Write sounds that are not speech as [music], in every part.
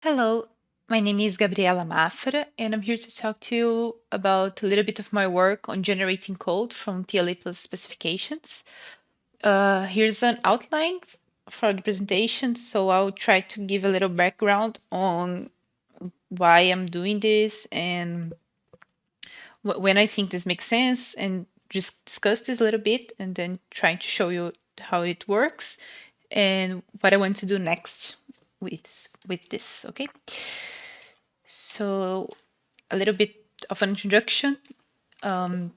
Hello, my name is Gabriela Mafra, and I'm here to talk to you about a little bit of my work on generating code from TLA plus specifications. Uh, here's an outline for the presentation, so I'll try to give a little background on why I'm doing this and when I think this makes sense, and just discuss this a little bit, and then trying to show you how it works and what I want to do next with with this. Okay. So a little bit of an introduction. Um,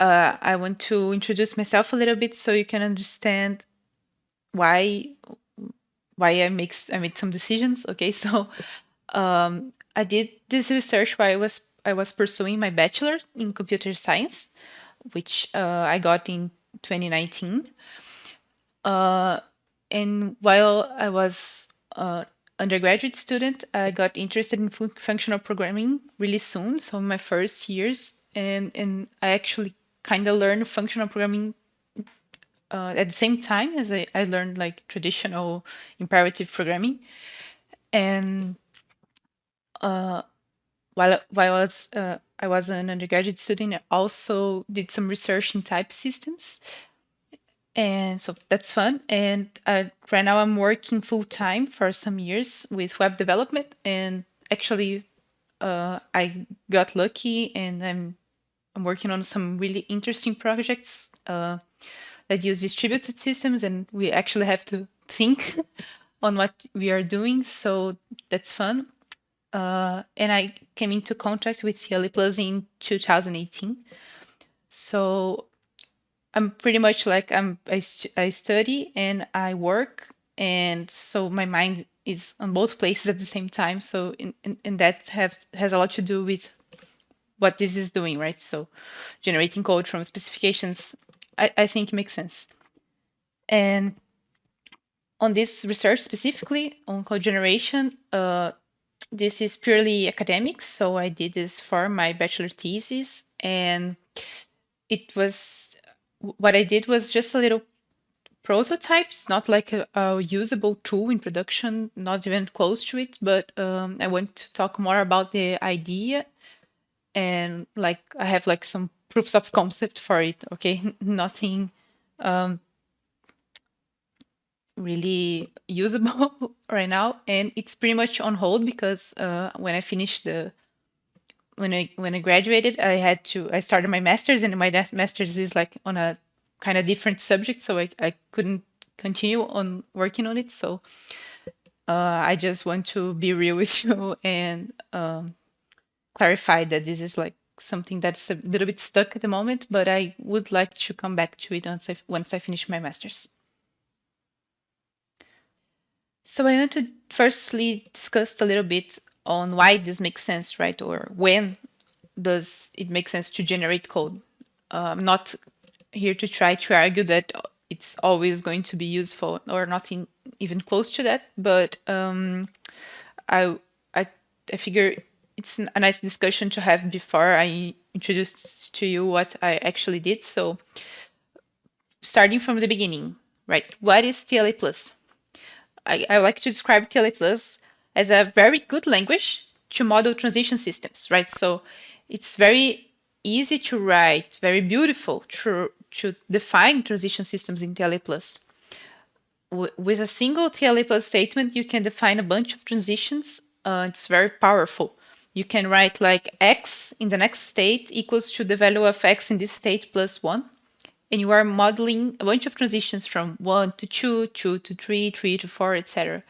uh, I want to introduce myself a little bit so you can understand why why I make I made some decisions. Okay, [laughs] so um, I did this research while I was I was pursuing my bachelor in computer science, which uh, I got in 2019. Uh, and while I was uh, undergraduate student, I got interested in fu- functional programming really soon, so my first years, and and I actually kind of learned functional programming uh, at the same time as I, I learned like traditional imperative programming, and uh, while while I was uh, I was an undergraduate student, I also did some research in type systems, and so that's fun. And uh, right now I'm working full time for some years with web development, and actually uh, I got lucky, and I'm I'm working on some really interesting projects uh, that use distributed systems, and we actually have to think [laughs] on what we are doing. So that's fun. Uh, and I came into contact with TLA Plus in 2018. So I'm pretty much like I'm I, I study and I work, and so my mind is on both places at the same time. So in, in that has has a lot to do with what this is doing, right? So generating code from specifications, I, I think makes sense. And on this research specifically on code generation, uh, this is purely academic. So I did this for my bachelor thesis, and it was what I did was just a little prototypes, not like a, a usable tool in production, not even close to it. But um, I want to talk more about the idea and like I have like some proofs of concept for it. Okay, [laughs] nothing um, really usable [laughs] right now, and it's pretty much on hold because uh, when I finished the when I when I graduated, I had to I started my master's, and my master's is like on a kind of different subject, so I I couldn't continue on working on it. So uh, I just want to be real with [laughs] you and um, clarify that this is like something that's a little bit stuck at the moment, but I would like to come back to it once I once I finish my masters. So I want to firstly discuss a little bit on why this makes sense, right? Or when does it make sense to generate code? Uh, I'm not here to try to argue that it's always going to be useful or not in, even close to that, but um, I, I I figure it's a nice discussion to have before I introduce to you what I actually did. So starting from the beginning, right? What is TLA plus? I, I like to describe TLA plus as a very good language to model transition systems, right? So it's very easy to write, very beautiful to, to define transition systems in TLA plus. with a single TLA plus statement, you can define a bunch of transitions. Uh, it's very powerful. You can write like x in the next state equals to the value of x in this state plus 1 and you are modeling a bunch of transitions from one to two, two to three, three to four, etc.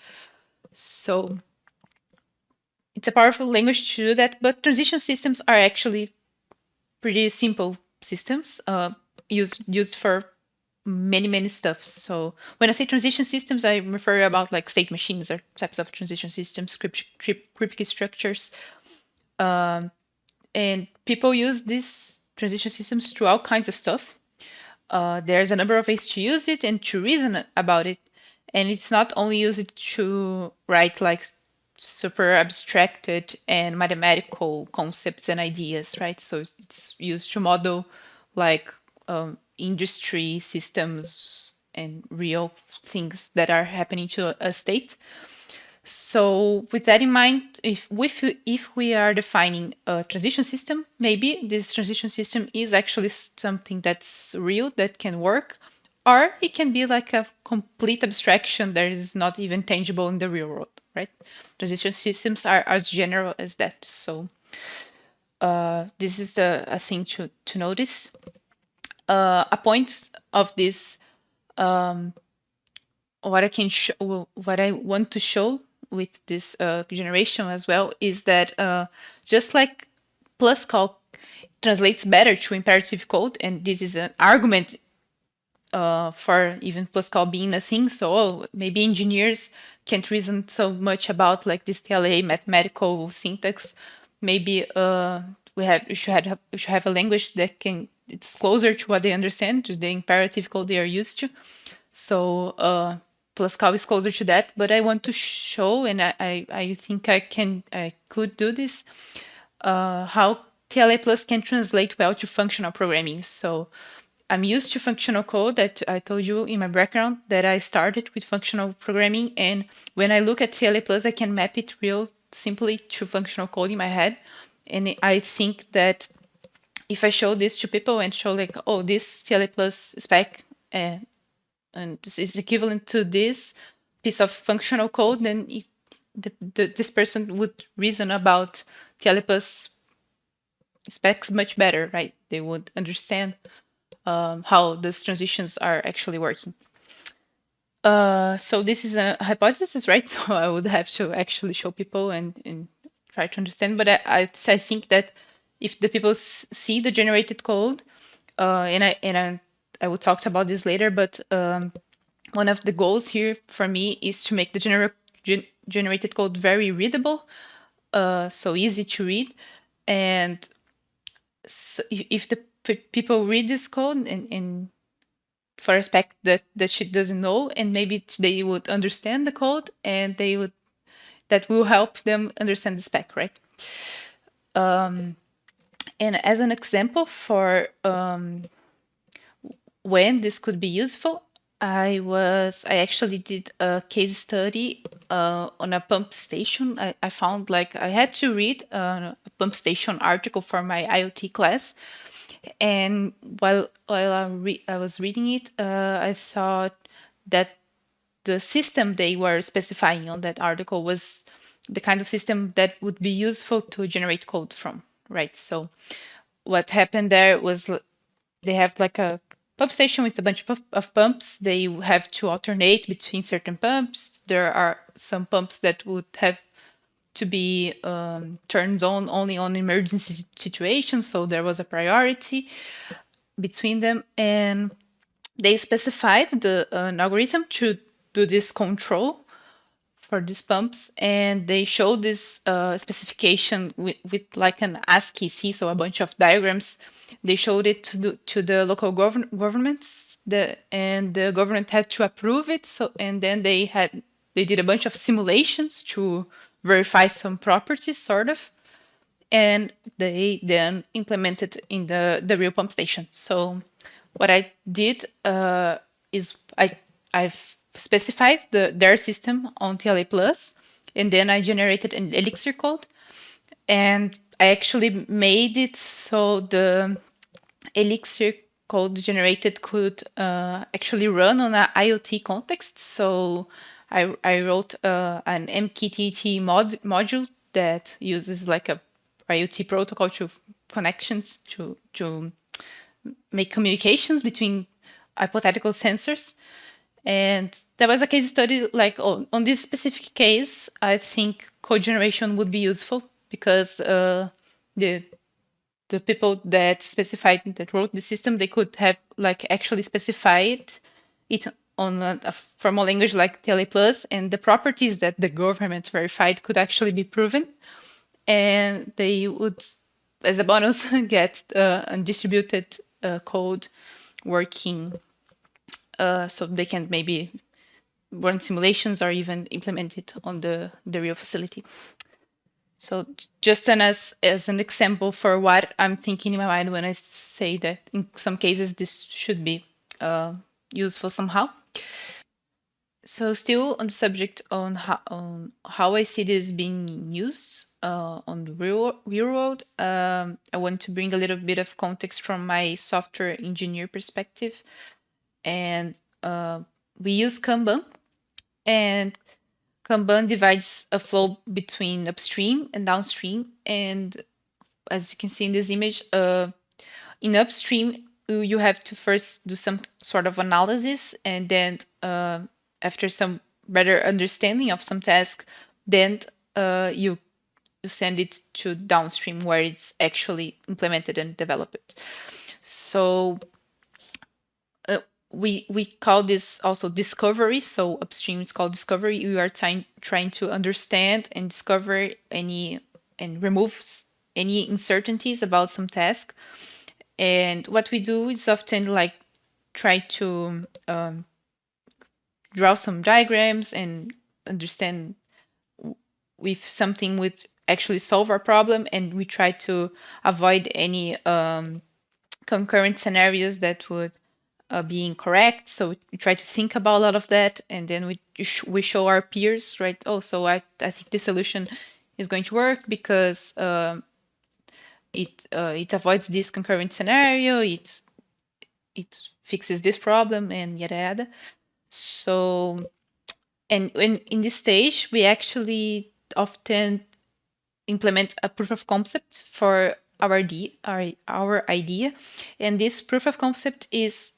So it's a powerful language to do that, but transition systems are actually pretty simple systems uh, used used for many many stuff. So when I say transition systems, I refer about like state machines or types of transition systems, crypt, crypt, Kripke structures, um, and people use these transition systems to all kinds of stuff uh, there's a number of ways to use it and to reason about it. And it's not only used to write like super abstracted and mathematical concepts and ideas, right? So it's used to model like um, industry systems and real things that are happening to a state. So with that in mind, if if if we are defining a transition system, maybe this transition system is actually something that's real that can work, or it can be like a complete abstraction that is not even tangible in the real world, right? Transition systems are as general as that. So uh, this is a, a thing to to notice. Uh, a point of this um, what I can show, what I want to show with this uh, generation as well is that uh, just like PlusCal translates better to imperative code, and this is an argument uh, for even PlusCal being a thing. So oh, maybe engineers can't reason so much about like this TLA mathematical syntax. Maybe uh, we have we should have we should have a language that can it's closer to what they understand, to the imperative code they are used to. So uh, PlusCal is closer to that, but I want to show, and I, I, I think I can, I could do this, uh, how TLA Plus can translate well to functional programming. So I'm used to functional code that I told you in my background that I started with functional programming. And when I look at TLA Plus, I can map it real simply to functional code in my head. And I think that if I show this to people and show like, oh, this TLA Plus spec uh, and is equivalent to this piece of functional code, then it, the, the, this person would reason about TLA Plus specs much better, right? They would understand um, how these transitions are actually working. Uh, so this is a hypothesis, right? [laughs] So I would have to actually show people and, and try to understand. But I, I, I think that if the people see the generated code, uh, and I and I I will talk about this later, but um, one of the goals here for me is to make the gener gen generated code very readable, uh, so easy to read. And so if the people read this code and, and for a spec that, that she doesn't know, and maybe they would understand the code and they would that will help them understand the spec, right? Um, and as an example for um, when this could be useful, I was I actually did a case study uh, on a pump station. I, I found like I had to read a pump station article for my IoT class, and while while I, re- I was reading it, uh, I thought that the system they were specifying on that article was the kind of system that would be useful to generate code from, right? So what happened there was they have like a pump station with a bunch of, of, pumps. They have to alternate between certain pumps. There are some pumps that would have to be um, turned on only on emergency situations. So there was a priority between them. And they specified the, uh, an algorithm to do this control for these pumps and they showed this uh, specification with, with like an ASCII so a bunch of diagrams. They showed it to the, to the local govern governments, the, and the government had to approve it. So and then they had they did a bunch of simulations to verify some properties, sort of, and they then implemented in the the real pump station. So what I did uh, is I I've specified the, their system on TLA Plus, and then I generated an Elixir code, and I actually made it so the Elixir code generated could uh, actually run on an IoT context. So I, I wrote uh, an MQTT mod, module that uses like a IoT protocol to connections to to make communications between hypothetical sensors. And there was a case study like oh, on this specific case, I think code generation would be useful because uh, the the people that specified that wrote the system they could have like actually specified it on a, a formal language like TLA plus and the properties that the government verified could actually be proven and they would as a bonus [laughs] get uh, undistributed uh, code working uh, so they can maybe run simulations or even implement it on the, the real facility. So just as, as an example for what I'm thinking in my mind when I say that in some cases this should be uh, useful somehow. So still on the subject on how on how I see this being used uh, on the real real world, um, I want to bring a little bit of context from my software engineer perspective, and uh, we use Kanban, and Kanban divides a flow between upstream and downstream, and as you can see in this image, uh, in upstream you have to first do some sort of analysis, and then uh, after some better understanding of some task, then uh, you you send it to downstream where it's actually implemented and developed. So uh, we we call this also discovery. So upstream is called discovery. We are trying trying to understand and discover any and remove any uncertainties about some task. And what we do is often like try to um, draw some diagrams and understand if something would actually solve our problem and we try to avoid any um, concurrent scenarios that would uh, be incorrect. So we try to think about a lot of that and then we we show our peers right oh so i, I think the solution is going to work because uh, it uh, it avoids this concurrent scenario it it fixes this problem and yada yada so, and when in this stage, we actually often implement a proof of concept for our idea, our, our idea. And this proof of concept is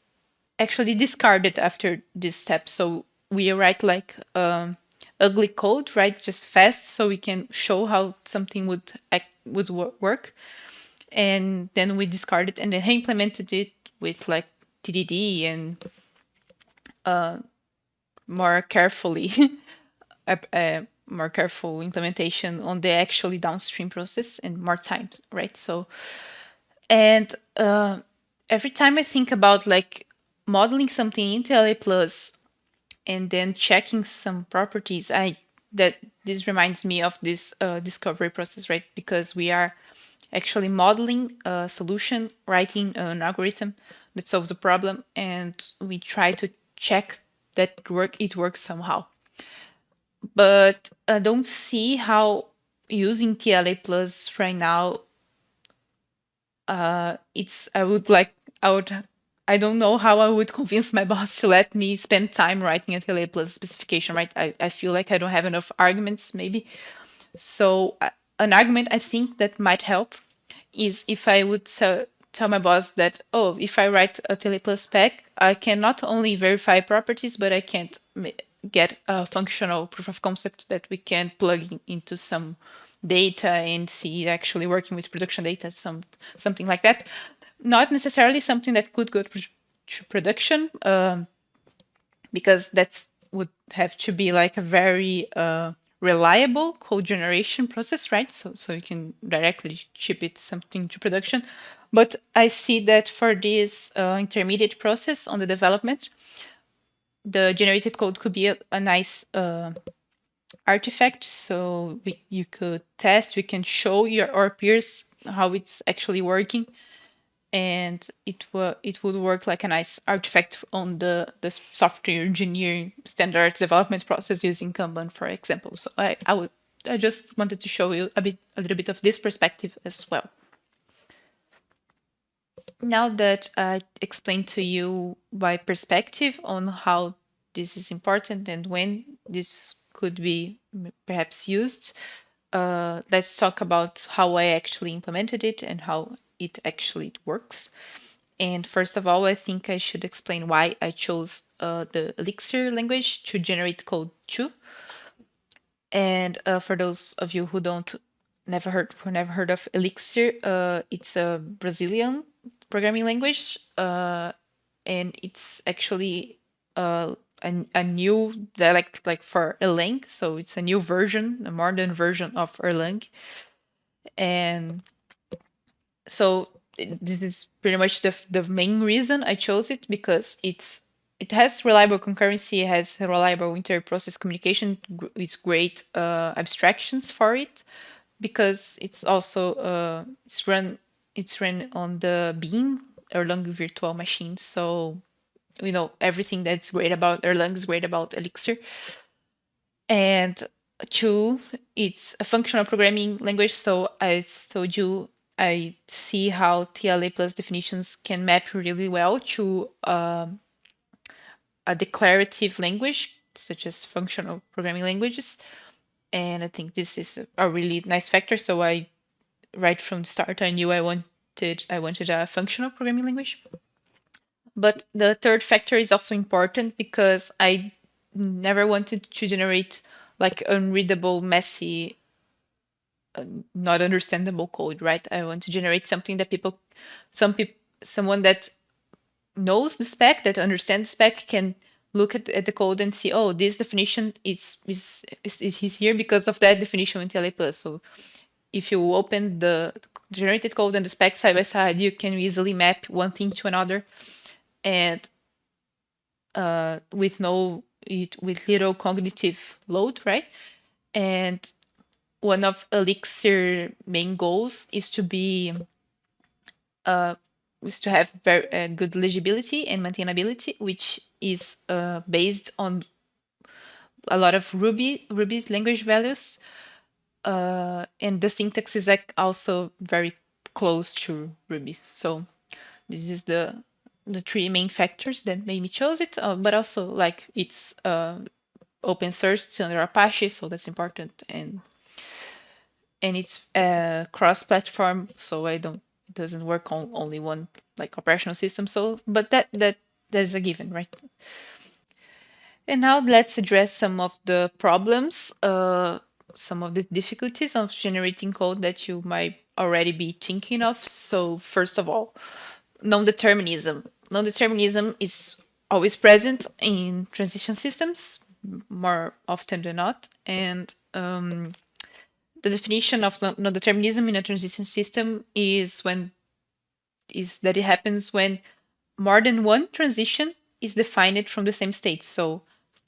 actually discarded after this step. So we write like um, ugly code, right? Just fast, so we can show how something would would work. And then we discard it and then implemented it with like TDD and uh, more carefully, [laughs] a, a, more careful implementation on the actually downstream process and more time, right? So, and uh, every time I think about like modeling something in TLA Plus and then checking some properties, I that this reminds me of this uh, discovery process, right? Because we are actually modeling a solution, writing an algorithm that solves a problem, and we try to check that work it works somehow. But I don't see how using TLA Plus right now. Uh, it's I would like I would I don't know how I would [laughs] convince my boss to let me spend time writing a TLA Plus specification. Right? I I feel like I don't have enough arguments maybe. So uh, an argument I think that might help is if I would tell my boss that, oh, if I write a TLA plus spec, I can not only verify properties, but I can't get a functional proof of concept that we can plug in, into some data and see actually working with production data, some something like that. Not necessarily something that could go to production, um, because that would have to be like a very uh, reliable code generation process, right? So so you can directly ship it something to production. But I see that for this uh, intermediate process on the development, the generated code could be a, a nice uh, artifact. So we, you could test, we can show your our peers how it's actually working, and it will it would work like a nice artifact on the the software engineering standard development process using Kanban, for example. So I I would I just wanted to show you a bit a little bit of this perspective as well now that I explained to you my perspective on how this is important and when this could be perhaps used, uh, let's talk about how I actually implemented it and how it actually works. And first of all, I think I should explain why I chose uh, the Elixir language to generate code too. And uh, for those of you who don't never heard who never heard of Elixir, uh, it's a Brazilian programming language, uh, and it's actually uh, a, a new dialect like for Erlang. So it's a new version, a modern version of Erlang. And so this is pretty much the, the main reason I chose it because it's it has reliable concurrency, it has reliable inter-process communication, it's great uh, abstractions for it, because it's also uh, it's run it's run on the Beam Erlang virtual machine. So you know everything that's great about Erlang is great about Elixir. And two, it's a functional programming language. So I told you I see how TLA plus definitions can map really well to um, a declarative language, such as functional programming languages. And I think this is a really nice factor. So I, right from the start, I knew I wanted I wanted a functional programming language. But the third factor is also important because I never wanted to generate like unreadable, messy, uh, not understandable code, right? I want to generate something that people, some people, someone that knows the spec, that understands spec, can look at, at the code and see, oh, this definition is is, is, is here because of that definition in TLA plus. So if you open the generated code and the spec side by side, you can easily map one thing to another, and uh, with no it, with little cognitive load, right? And one of Elixir main goals is to be uh, is to have very uh, good legibility and maintainability, which is uh, based on a lot of Ruby Ruby language values, uh, and the syntax is like also very close to Ruby. So this is the the three main factors that made me choose it, uh, but also like it's uh, open source under Apache, so that's important, and and it's uh, cross-platform, so I don't it doesn't work on only one like operational system. So, but that that that's a given, right? And now let's address some of the problems, uh, some of the difficulties of generating code that you might already be thinking of. So first of all, non-determinism. Non-determinism is always present in transition systems more often than not, and um, the definition of non-determinism in a transition system is when is that it happens when more than one transition is defined from the same state. So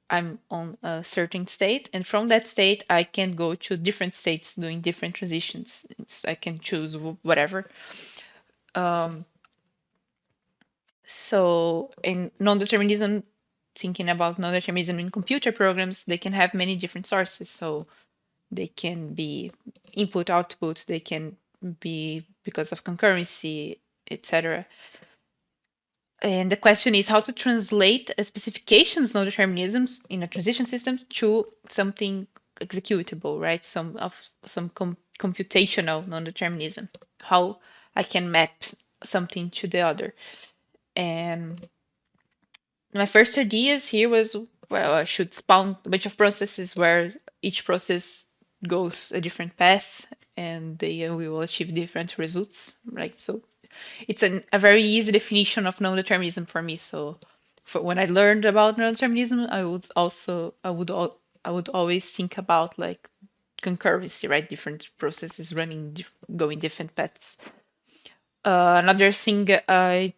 I'm on a certain state, and from that state, I can go to different states doing different transitions. I can choose whatever. Um, so in non-determinism, thinking about non-determinism in computer programs, they can have many different sources. So they can be input output they can be because of concurrency etc and the question is how to translate specifications non-determinisms in a transition system to something executable right? Some of some com computational non-determinism how i can map something to the other. And my first ideas here was well i should spawn a bunch of processes where each process goes a different path and they uh, will achieve different results right? So it's an, a very easy definition of non-determinism for me. So for when i learned about non-determinism i would also i would i would always think about like concurrency right? Different processes running going different paths. Uh, another thing i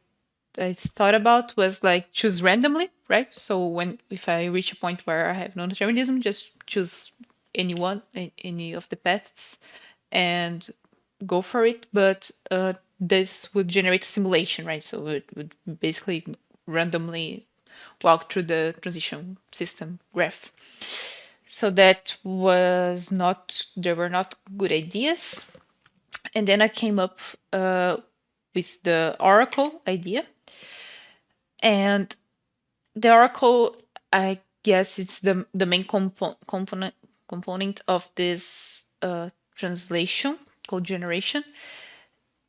i thought about was like choose randomly right? So when if i reach a point where i have non-determinism just choose any one, any of the paths, and go for it. But uh, this would generate a simulation, right? So it would basically randomly walk through the transition system graph. So that was not, there were not good ideas. And then I came up uh, with the Oracle idea. And the Oracle, I guess it's the, the main compo component component of this uh, translation code generation.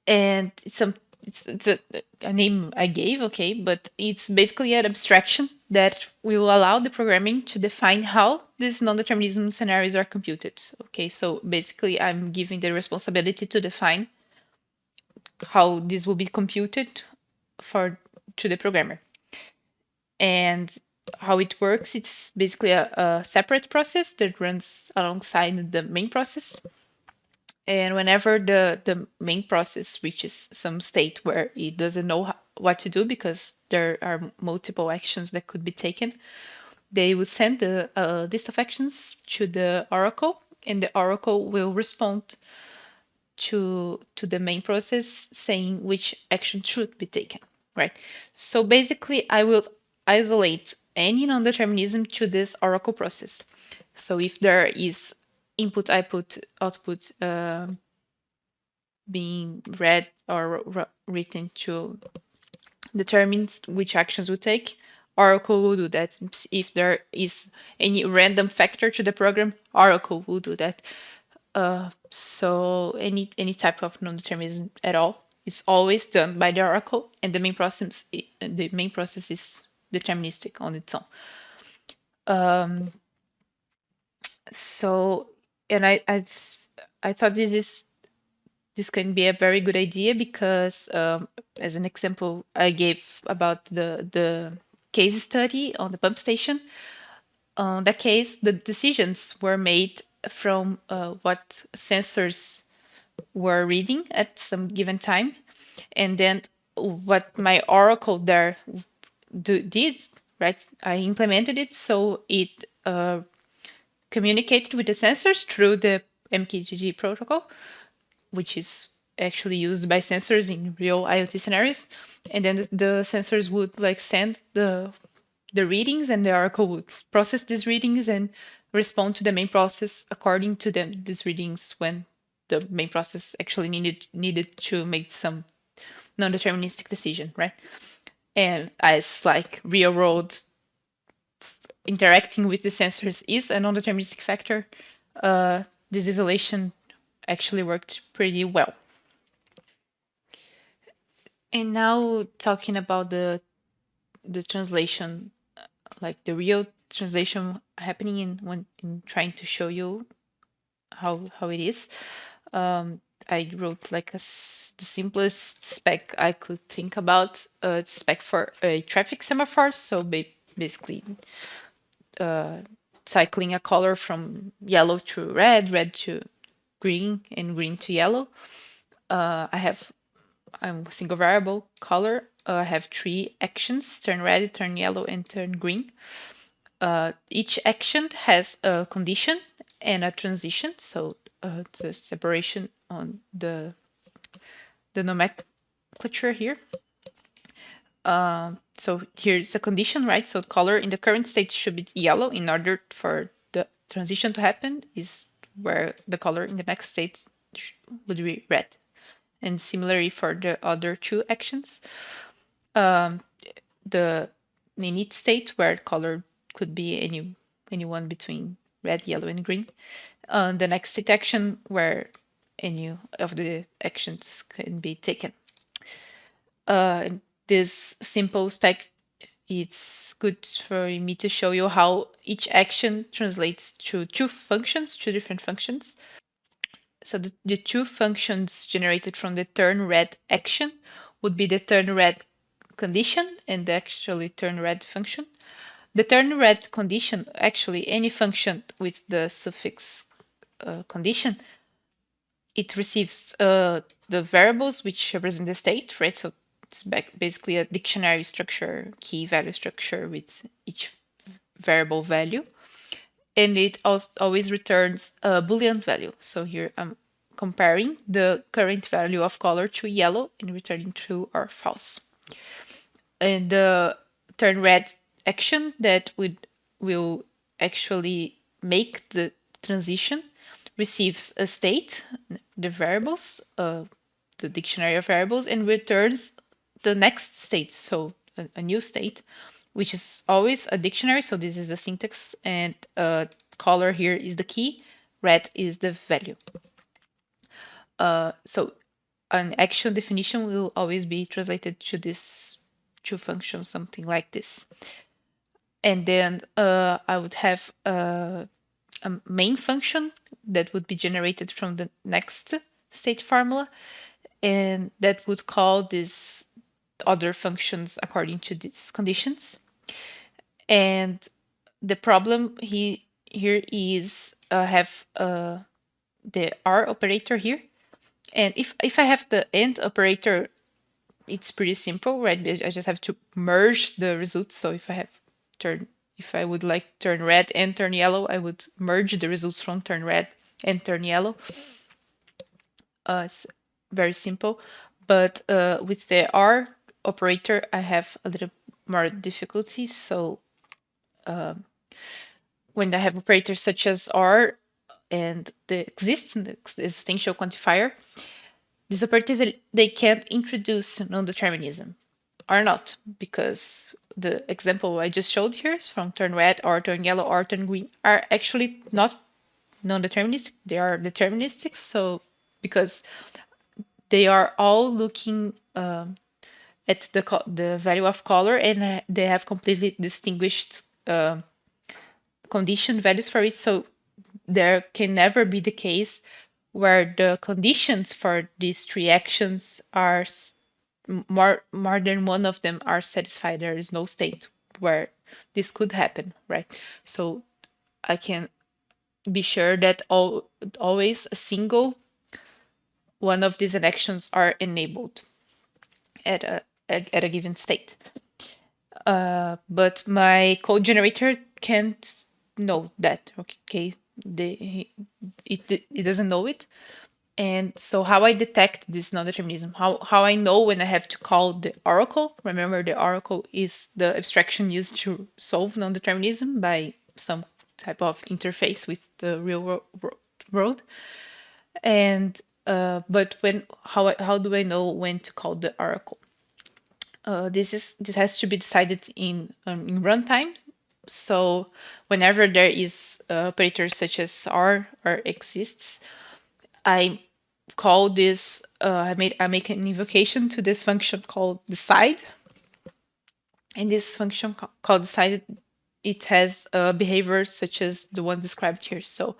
And it's, some, it's, it's a, a, name I gave, okay, but it's basically an abstraction that will allow the programming to define how these non-determinism scenarios are computed. Okay, so basically I'm giving the responsibility to define how this will be computed for to the programmer. And how it works, it's basically a, a, separate process that runs alongside the main process. And whenever the, the main process reaches some state where it doesn't know what to do because there are multiple actions that could be taken, they will send the uh, list of actions to the oracle, and the oracle will respond to to the main process saying which action should be taken. Right. So basically, I will isolate any non-determinism to this oracle process. So if there is input, output, output uh, being read or written to determine which actions we take, Oracle will do that. If there is any random factor to the program, Oracle will do that. Uh, so any any type of non-determinism at all is always done by the Oracle, and the main process the main process is deterministic on its own. Um, so, and I I I thought this is this can be a very good idea because, um, as an example, I gave about the the case study on the pump station. On that case, the decisions were made from uh, what sensors were reading at some given time, and then what my Oracle there do, did, right? I implemented it so it uh, communicated with the sensors through the MQTT protocol, which is actually used by sensors in real IoT scenarios. And then the, the sensors would like send the the readings and the Oracle would process these readings and respond to the main process according to them these readings when the main process actually needed needed to make some non-deterministic decision, right? And as like real world interacting with the sensors is a non-deterministic factor, uh, this isolation actually worked pretty well. And now talking about the the translation, like the real translation happening in when in trying to show you how how it is. Um, I wrote like a the simplest spec I could think about. Uh, spec for a traffic semaphore. So ba basically, uh, cycling a color from yellow to red, red to green, and green to yellow. Uh, I have I'm a single variable color. Uh, I have three actions: turn red, turn yellow, and turn green. Uh, each action has a condition and a transition. So uh, the separation on the the nomenclature here. Uh, so here's a condition, right? So color in the current state should be yellow in order for the transition to happen is where the color in the next state would be red. And similarly for the other two actions, um, the init state where color could be any anyone between red, yellow, and green. Uh, the next state action where any of the actions can be taken. Uh, this simple spec, it's good for me to show you how each action translates to two functions, two different functions. So the, the two functions generated from the turn red action would be the turn red condition and the actually turn red function. The turn red condition, actually any function with the suffix uh, condition, it receives uh, the variables which represent the state, right? So it's basically a dictionary structure, key value structure with each variable value. And it always returns a Boolean value. So here I'm comparing the current value of color to yellow and returning true or false. And the turn red action that would will actually make the transition receives a state, the variables, uh, the dictionary of variables, and returns the next state, so a, a, new state, which is always a dictionary. So this is the syntax, and uh, color here is the key, red is the value. Uh, so an action definition will always be translated to this to function something like this. And then uh, I would have uh, a main function that would be generated from the next state formula and that would call these other functions according to these conditions. And the problem he, here is uh, have uh, the OR operator here. And if, if I have the AND operator, it's pretty simple, right? I just have to merge the results. So if I have turn if I would like turn red and turn yellow, I would merge the results from turn red and turn yellow. Uh, it's very simple, but uh, with the OR operator, I have a little more difficulty. So uh, when I have operators such as OR and the existing existential quantifier, these operators they can't introduce non-determinism or not because the example I just showed here is from turn red or turn yellow or turn green are actually not non-deterministic. They are deterministic. So because they are all looking um, at the the value of color and they have completely distinguished uh, condition values for it. So there can never be the case where the conditions for these three actions are more more than one of them are satisfied. There is no state where this could happen, right? So I can be sure that all, always a single one of these actions are enabled at a, at a given state. Uh, but my code generator can't know that, okay? The, it, it doesn't know it. And so how I detect this non-determinism, how, how I know when I have to call the oracle, remember the oracle is the abstraction used to solve non-determinism by some type of interface with the real world. And uh, but when how how do I know when to call the oracle? Uh, this is this has to be decided in um, in runtime. So whenever there is uh, operators such as R or exists, I call this. Uh, I made I make an invocation to this function called decide, and this function called decide it has uh, behaviors such as the one described here. So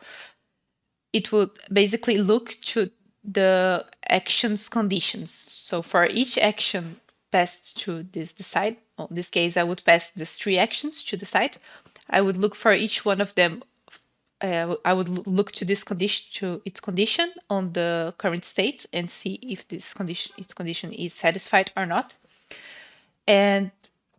it would basically look to the action's conditions. So for each action passed to this decide, in this case, I would pass these three actions to decide. I would look for each one of them. Uh, I would look to this condition to its condition on the current state and see if this condition its condition is satisfied or not. And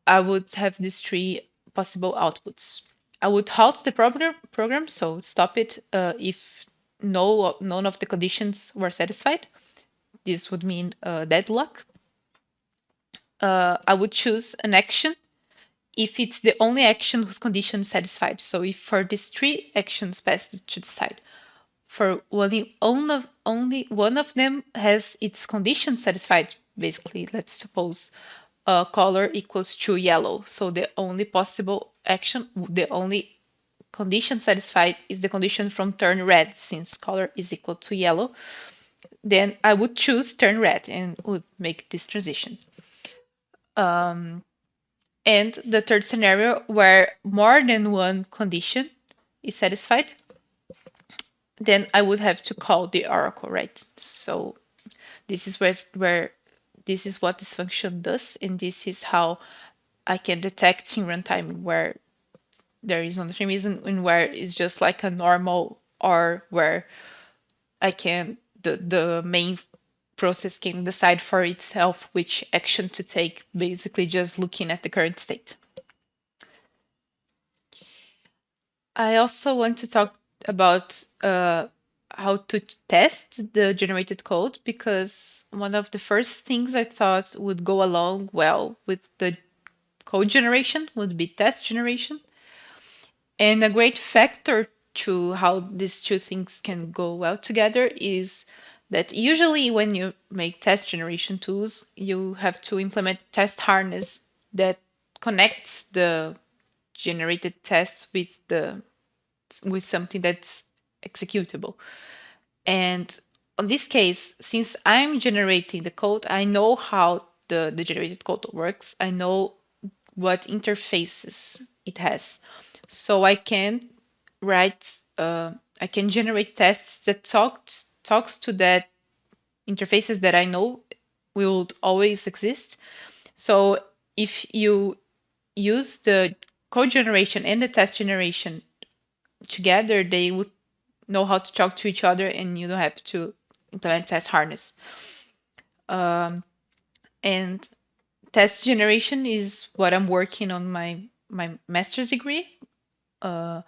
I would have these three possible outputs. I would halt the program, program so stop it uh, if no none of the conditions were satisfied. This would mean uh, deadlock. Uh, I would choose an action if it's the only action whose condition is satisfied. So if for these three actions passed to decide, for only, only one of them has its condition satisfied, basically, let's suppose uh, color equals to yellow. So the only possible action, the only condition satisfied is the condition from turn red, since color is equal to yellow. Then I would choose turn red and would make this transition. Um, and the third scenario where more than one condition is satisfied, then I would have to call the oracle, right? So this is where, where this is what this function does, and this is how I can detect in runtime where there is non-determinism and where it's just like a normal or where I can the the main process can decide for itself which action to take, basically just looking at the current state. I also want to talk about uh, how to test the generated code because one of the first things I thought would go along well with the code generation would be test generation. And a great factor to how these two things can go well together is that usually when you make test generation tools, you have to implement test harness that connects the generated tests with the with something that's executable. And on this case, since I'm generating the code, I know how the, the generated code works. I know what interfaces it has. So I can write, uh, I can generate tests that talks talks to that interfaces that I know will always exist. So if you use the code generation and the test generation together, they would know how to talk to each other and you don't have to implement test harness. Um, and test generation is what I'm working on my my master's degree. Uh,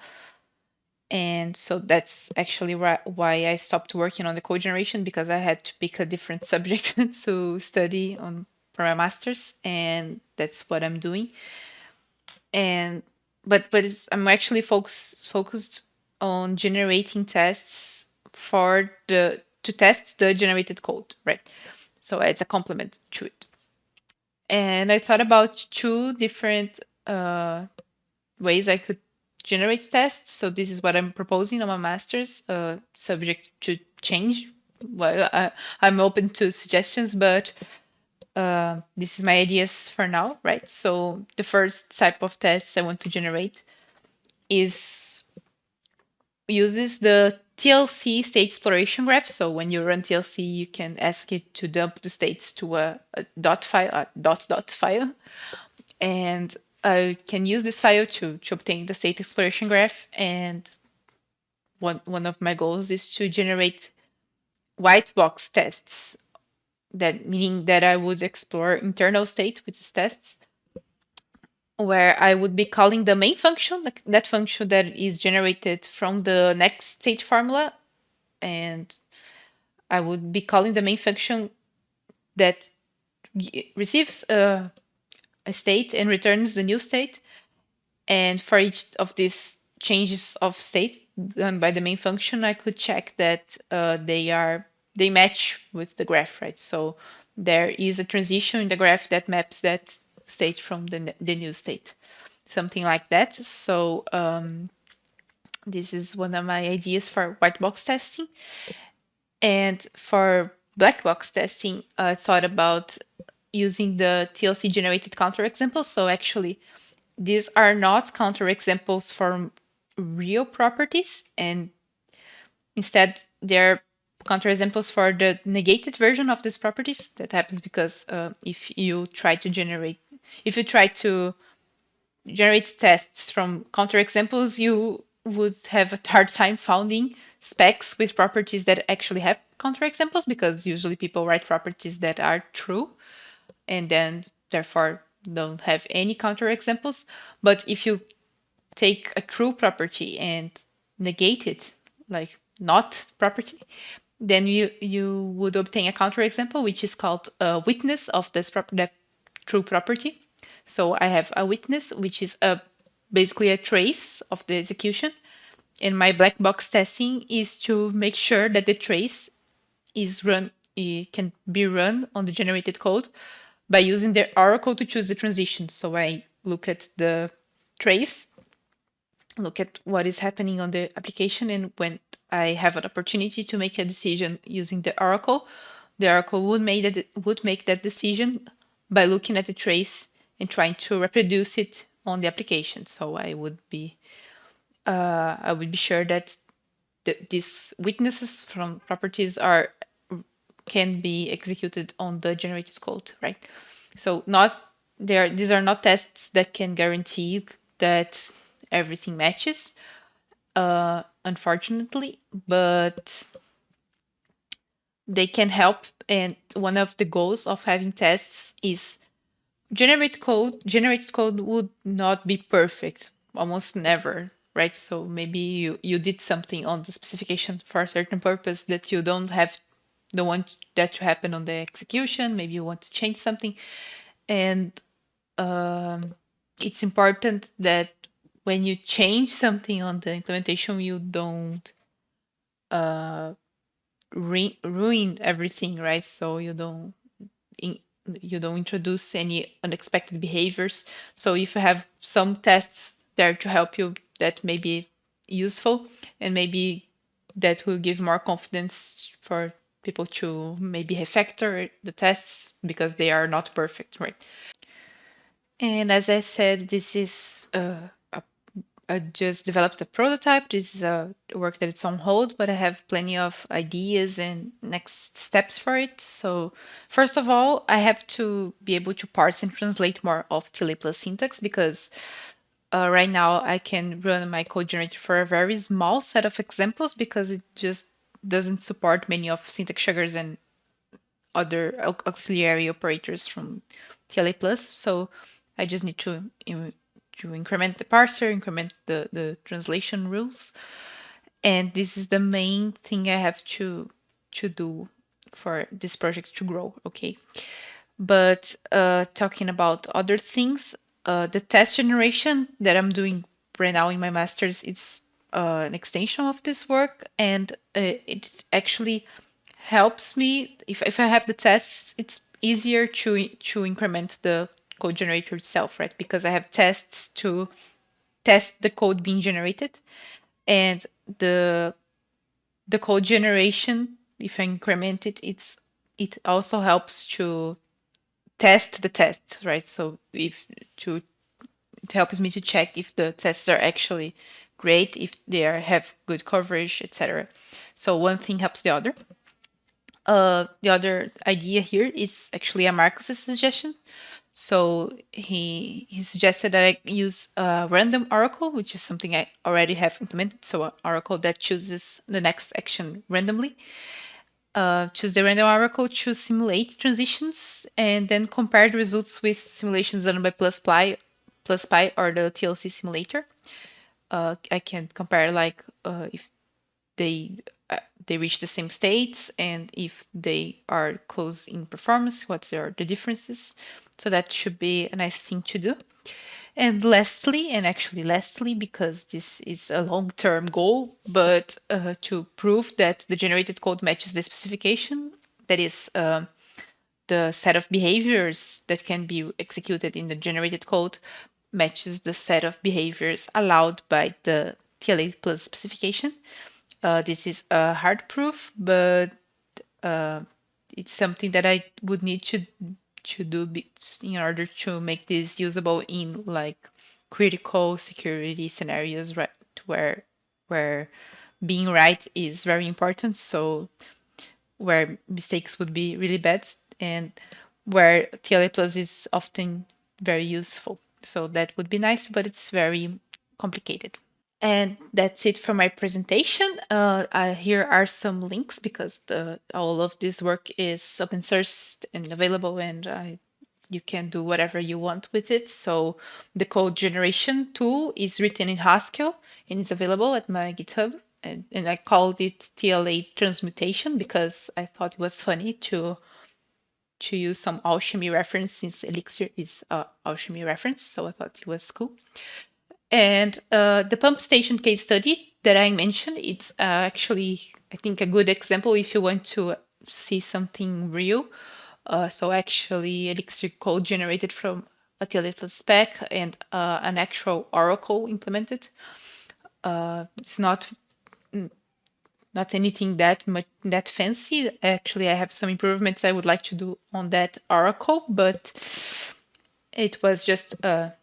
and so that's actually why I stopped working on the code generation because I had to pick a different [laughs] subject [laughs] to study on for my master's, and that's what I'm doing. And but but it's, I'm actually focused focused on generating tests for the to test the generated code, right? So it's a complement to it. And I thought about two different uh, ways I could generate tests. So this is what I'm proposing on my master's, uh, subject to change. Well, I, I'm open to suggestions, but uh, this is my ideas for now, right? So the first type of tests I want to generate is uses the TLC state exploration graph. So when you run TLC, you can ask it to dump the states to a, a dot file, a dot dot file, and I can use this file to to obtain the state exploration graph. And one one of my goals is to generate white box tests. That meaning that I would explore internal state with these tests where I would be calling the main function, that function that is generated from the next state formula, and I would be calling the main function that receives a, a state and returns the new state. And for each of these changes of state done by the main function, I could check that uh, they are they match with the graph, right? So there is a transition in the graph that maps that state from the, the new state, something like that. So um, this is one of my ideas for white box testing. And for black box testing, I thought about using the TLC generated counterexamples. So actually, these are not counterexamples from real properties, and instead they're counterexamples for the negated version of these properties. That happens because uh, if you try to generate if you try to generate tests from counterexamples, you would have a hard time finding specs with properties that actually have counterexamples because usually people write properties that are true and then therefore don't have any counterexamples. But if you take a true property and negate it, like not property, then you you would obtain a counterexample which is called a witness of this prop- that true property. So I have a witness, which is a basically a trace of the execution. And my black box testing is to make sure that the trace is run it can be run on the generated code by using the oracle to choose the transition. So I look at the trace, look at what is happening on the application, and when I have an opportunity to make a decision using the oracle, the oracle would make that would make that decision by looking at the trace and trying to reproduce it on the application. So I would be uh, I would be sure that th these witnesses from properties are can be executed on the generated code, right? So not there these are not tests that can guarantee that everything matches, uh, unfortunately, but they can help. And one of the goals of having tests is generate code. Generated code would not be perfect, almost never, right? So maybe you, you did something on the specification for a certain purpose that you don't have, don't want that to happen on the execution. Maybe you want to change something. And um, it's important that when you change something on the implementation, you don't uh, ruin everything, right? So you don't you don't introduce any unexpected behaviors. So if you have some tests there to help you, that may be useful, and maybe that will give more confidence for people to maybe refactor the tests because they are not perfect, right? And as I said, this is uh, I just developed a prototype. This is a work that it's on hold, but I have plenty of ideas and next steps for it. So first of all, I have to be able to parse and translate more of TLA plus syntax because uh, right now I can run my code generator for a very small set of examples because it just doesn't support many of syntax sugars and other auxiliary operators from TLA plus. So I just need to to increment the parser, increment the, the translation rules. And this is the main thing I have to to do for this project to grow, okay? But uh, talking about other things, uh, the test generation that I'm doing right now in my master's is uh, an extension of this work, and uh, it actually helps me if if I have the tests, it's easier to to increment the code generator itself, right? Because I have tests to test the code being generated, and the the code generation, if I increment it, it's it also helps to test the tests, right? So if to it helps me to check if the tests are actually great, if they are, have good coverage, etc. So one thing helps the other. Uh, the other idea here is actually a Marcus's suggestion. So he he suggested that I use a random oracle, which is something I already have implemented. So an oracle that chooses the next action randomly. Uh, choose the random oracle to simulate transitions, and then compare the results with simulations done by PlusPy, PlusPy or the TLC simulator. Uh, I can compare like uh, if they uh, they reach the same states and if they are close in performance, what are the differences. So that should be a nice thing to do. And lastly, and actually lastly, because this is a long-term goal, but uh, to prove that the generated code matches the specification, that is uh, the set of behaviors that can be executed in the generated code matches the set of behaviors allowed by the TLA plus specification. Uh, this is a hard proof, but uh, it's something that I would need to to do in order to make this usable in like critical security scenarios, right? Where where being right is very important. So where mistakes would be really bad and where TLA plus is often very useful. So that would be nice, but it's very complicated. And that's it for my presentation. Uh, I, here are some links because the, all of this work is open source and available and I, you can do whatever you want with it. So the code generation tool is written in Haskell and it's available at my GitHub. And, and I called it TLA transmutation because I thought it was funny to to use some alchemy reference since Elixir is a alchemy reference. So I thought it was cool. And uh, the pump station case study that I mentioned, it's uh, actually, I think, a good example if you want to see something real. Uh, so actually, Elixir code generated from a TLA spec and uh, an actual Oracle implemented. Uh, it's not not anything that much that fancy. Actually, I have some improvements I would like to do on that Oracle, but it was just a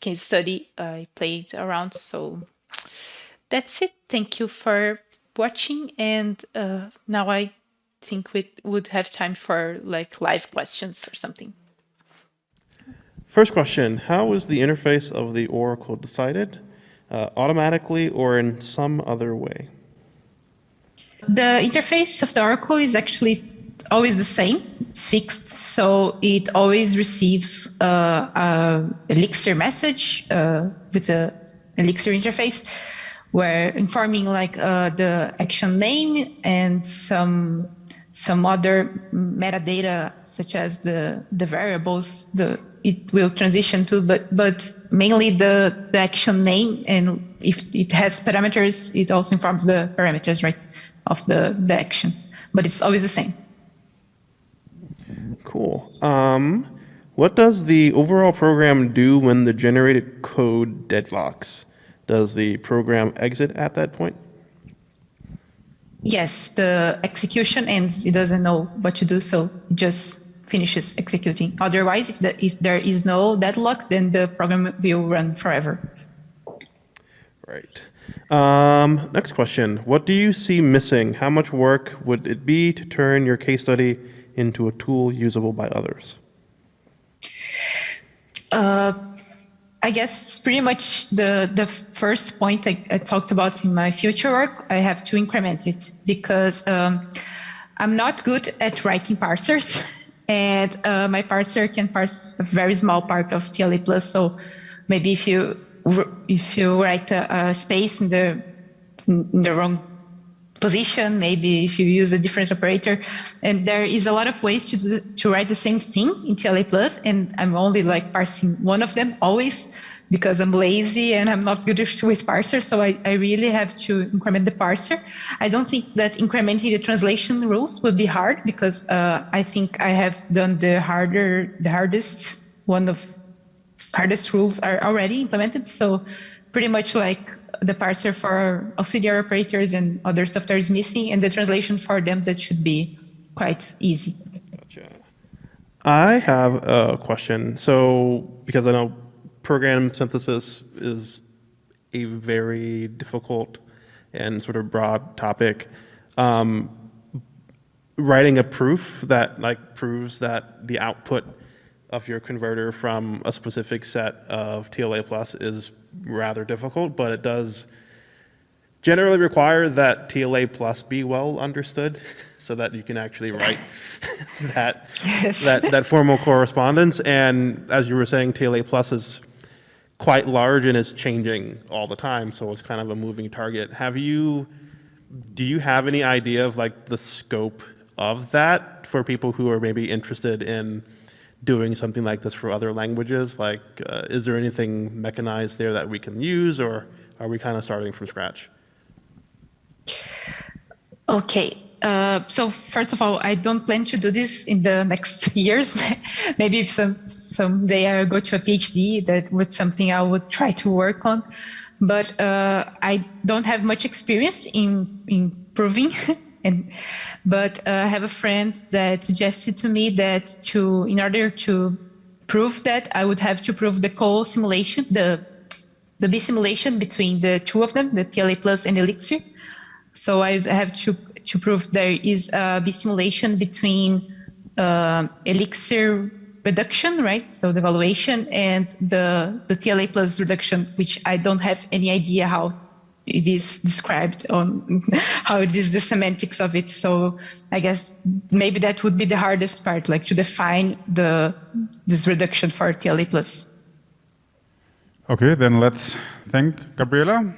case study I played around. So that's it. Thank you for watching. And uh, now I think we would have time for like live questions or something. First question, how was the interface of the Oracle decided? Uh, automatically or in some other way? The interface of the Oracle is actually always the same. It's fixed, so it always receives uh, a Elixir message uh, with the Elixir interface, where informing like uh, the action name and some some other metadata such as the the variables the it will transition to, but but mainly the the action name and if it has parameters, it also informs the parameters, right, of the the action. But it's always the same. Cool. Um, what does the overall program do when the generated code deadlocks? Does the program exit at that point? Yes, the execution ends. It doesn't know what to do, so it just finishes executing. Otherwise, if, the, if there is no deadlock, then the program will run forever. Right. Um, next question. What do you see missing? How much work would it be to turn your case study into a tool usable by others? Uh, I guess it's pretty much the, the first point I, I, talked about in my future work. I have to increment it because um, I'm not good at writing parsers [laughs] and uh, my parser can parse a very small part of TLA plus. So maybe if you if you write a, a space in the in the wrong position, maybe if you use a different operator. And there is a lot of ways to do, to write the same thing in TLA plus, and I'm only like parsing one of them always because I'm lazy and I'm not good with parser. So I, I really have to increment the parser. I don't think that incrementing the translation rules would be hard because uh, I think I have done the harder, the hardest one of hardest rules are already implemented. So pretty much like the parser for auxiliary operators and other stuff that is missing, and the translation for them that should be quite easy. Gotcha. I have a question. So, because I know program synthesis is a very difficult and sort of broad topic, um, writing a proof that like proves that the output of your converter from a specific set of TLA plus is rather difficult, but it does generally require that TLA plus be well understood [laughs] so that you can actually write [laughs] that, Yes. that, that formal correspondence. And as you were saying, TLA plus is quite large and it's changing all the time. So it's kind of a moving target. Have you, do you have any idea of like the scope of that for people who are maybe interested in doing something like this for other languages? Like, uh, is there anything mechanized there that we can use, or are we kind of starting from scratch? Okay. Uh, so first of all, I don't plan to do this in the next [laughs] years. [laughs] Maybe if some someday I go to a PhD, that was something I would try to work on. But uh, I don't have much experience in in proving. [laughs] and but uh, I have a friend that suggested to me that to in order to prove that, I would have to prove the co-simulation, the the bisimulation between the two of them, the TLA plus and Elixir. So I have to to prove there is a bisimulation between uh, Elixir reduction, right? So the evaluation and the the TLA plus reduction, which I don't have any idea how it is described on [laughs] how it is the semantics of it. So I guess maybe that would be the hardest part, like to define the this reduction for TLA plus. Okay, then let's thank Gabriela